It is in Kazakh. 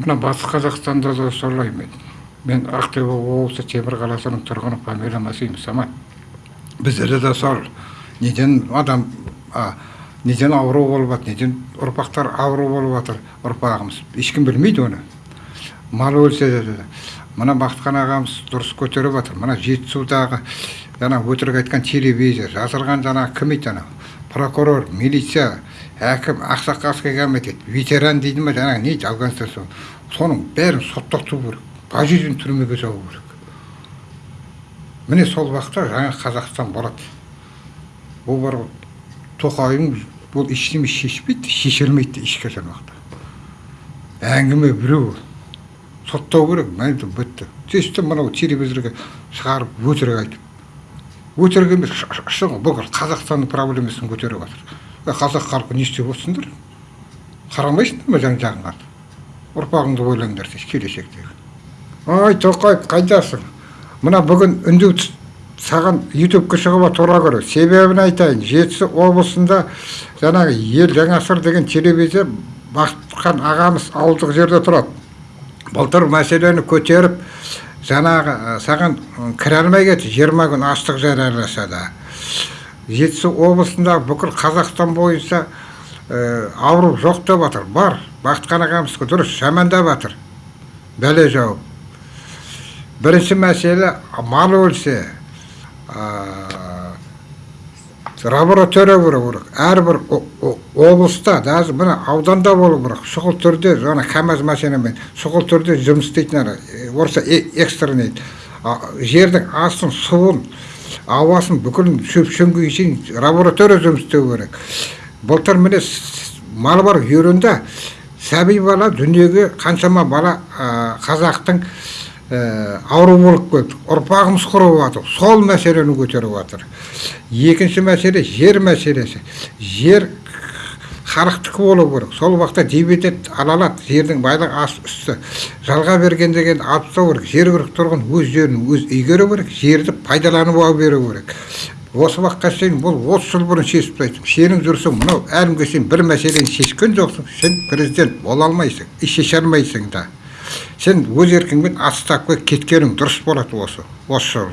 мына батыс қазақстанда да солай мен мен ақтөбе облысы темір қаласының тұрғыны фамилиям асим самат. Біздерде де сол неден адам а, неден ауру болып жатыр неден ұрпақтар ауру болып жатыр ұрпағымыз. Ешкім білмейді оны. Мал өлсе де мына бақытхан ағамыз дұрыс көтеріп жатыр мына жетісудағы жаңа өтірік айтқан телевизор жазылған жаңағы кім еді анау? Прокурор милиция әкім ақсақалский комитет ветеран дейді ма жаңағы не афганстан соның бәрін соттату керек пожизненно түрмеге жабу керек. Міне сол уақытта жаңа қазақстан болады ол бар ғой тоқайың ол ештеме шешпейді шеше алмайды ешқашан уақытта әңгіме біреу соттау керек бітті. Сөйтіп мынау телевизорға шығарып өтірік айтып өтірік емес бұл қазақстанның проблемасын көтеріп жатыр қазақ халқы не істеп отырсыңдар? Қарамайсыңдар ма жан жағыңа? Ұрпағыңды ойлаңдар келешектегі ой тоқаев қайдасың мына бүгін үндеу саған ютубқа шығуға тура келеді. Себебін айтайын жетісу облысында жаңағы ел жаңасыр деген телевизия бақытхан ағамыз ауылдық жерде тұрады. Былтыр мәселені көтеріп жаңағы саған кіре алмай кетті жиырма күн астық жарияласа да. Жетісу облысында бүкіл қазақстан бойынша ә, ауру жоқ деп жатыр бар бақытхан ағамыз дұрыс жамандап жатыр бәле жауып. Бірінші мәселе мал өлсе лаборатория болу керек әрбір облыста даже мына ауданда болу керек шұғыл түрде жаңа камаз машинамен шұғыл түрде жұмыс істейтін орысша экстренный жердің астын суын ауасын бүкіл шөп шөңгеге шейін лаборатория жұмыс істеу керек былтыр міне мал бар үйірінде сәби бала дүниеге қаншама бала қазақтың ауру болып кетті ұрпағымыз құрып жатыр сол мәселені көтеріп жатыр екінші мәселе жер мәселесі. Жер халықтікі болу керек. Сол уақытта дивиденд ала алады жердің байлығы асты үсті. Жалға берген деген алып тастау керек жергілікті тұрғын өз жерін өз игеру керек жерді пайдалануға беру керек. Осы уақытқа шейін бұл отыз жыл бұрын шешіп тастайды сенің жүрсің мынау әлі күнге шейін бір мәселені шешкен жоқсың сен президент бола алмайсың и шеше алмайсың да. Сен өз еркіңмен отставкаға кеткенің дұрыс болады осы осы